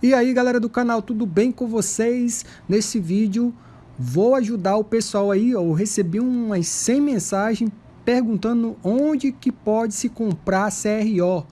E aí galera do canal, tudo bem com vocês? Nesse vídeo vou ajudar o pessoal aí, eu recebi umas 100 mensagens perguntando onde que pode se comprar CRO,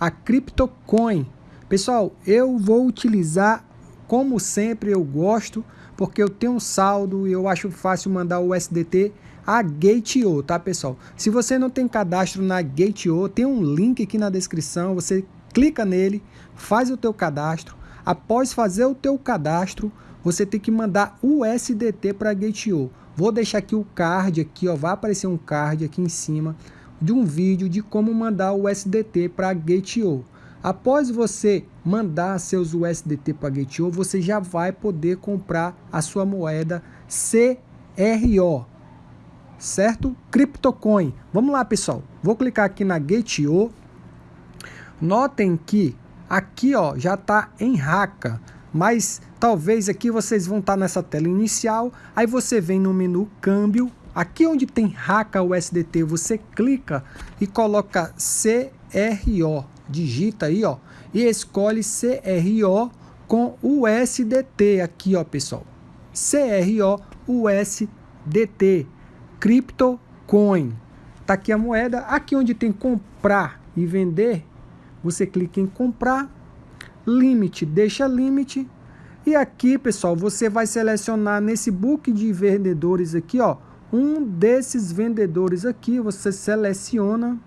a CryptoCoin. Pessoal, eu vou utilizar como sempre eu gosto, porque eu tenho um saldo e eu acho fácil mandar o USDT a Gate.io, tá pessoal? Se você não tem cadastro na Gate.io, tem um link aqui na descrição, você clica nele, faz o teu cadastro, Após fazer o teu cadastro, você tem que mandar o SDT para Gate.io. Vou deixar aqui o card aqui, ó, vai aparecer um card aqui em cima de um vídeo de como mandar o USDT para Gate.io. Após você mandar seus USDT para Gate.io, você já vai poder comprar a sua moeda CRO, certo? CryptoCoin. Vamos lá, pessoal. Vou clicar aqui na Gate.io. Notem que Aqui ó, já está em raca, mas talvez aqui vocês vão estar tá nessa tela inicial, aí você vem no menu câmbio, aqui onde tem raca USDT, você clica e coloca CRO, digita aí ó, e escolhe CRO com USDT aqui ó pessoal, CRO USDT, CryptoCoin, tá aqui a moeda, aqui onde tem comprar e vender, você clica em comprar, limite, deixa limite. E aqui, pessoal, você vai selecionar nesse book de vendedores aqui, ó, um desses vendedores aqui, você seleciona,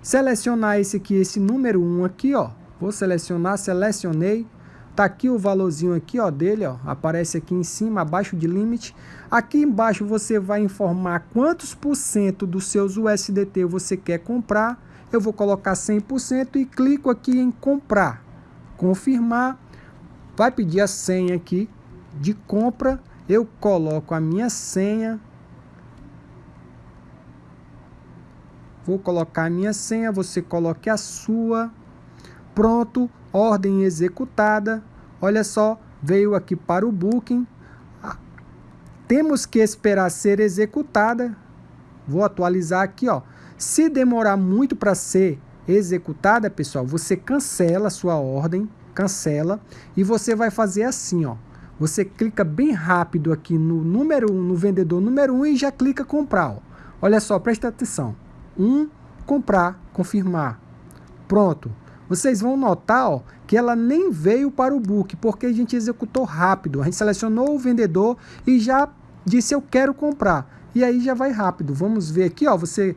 selecionar esse aqui, esse número 1 um aqui, ó, vou selecionar, selecionei, tá aqui o valorzinho aqui, ó, dele, ó, aparece aqui em cima, abaixo de limite. Aqui embaixo você vai informar quantos por cento dos seus USDT você quer comprar eu vou colocar 100% e clico aqui em comprar, confirmar, vai pedir a senha aqui de compra, eu coloco a minha senha, vou colocar a minha senha, você coloque a sua, pronto, ordem executada, olha só, veio aqui para o booking, temos que esperar ser executada, vou atualizar aqui, ó, se demorar muito para ser executada, pessoal, você cancela a sua ordem, cancela, e você vai fazer assim, ó. Você clica bem rápido aqui no número 1, no vendedor número 1 e já clica comprar, ó. Olha só, presta atenção. 1, comprar, confirmar. Pronto. Vocês vão notar ó, que ela nem veio para o book, porque a gente executou rápido. A gente selecionou o vendedor e já disse eu quero comprar. E aí já vai rápido. Vamos ver aqui, ó, você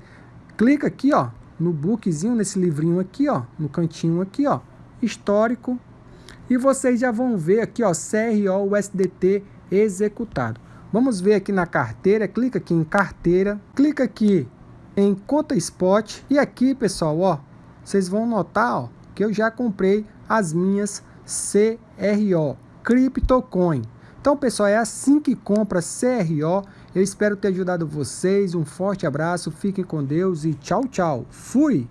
clica aqui, ó, no bookzinho, nesse livrinho aqui, ó, no cantinho aqui, ó, histórico, e vocês já vão ver aqui, ó, CRO USDT executado. Vamos ver aqui na carteira, clica aqui em carteira, clica aqui em conta spot e aqui, pessoal, ó, vocês vão notar, ó, que eu já comprei as minhas CRO, CryptoCoin. Então, pessoal, é assim que compra CRO. Eu espero ter ajudado vocês. Um forte abraço, fiquem com Deus e tchau, tchau. Fui!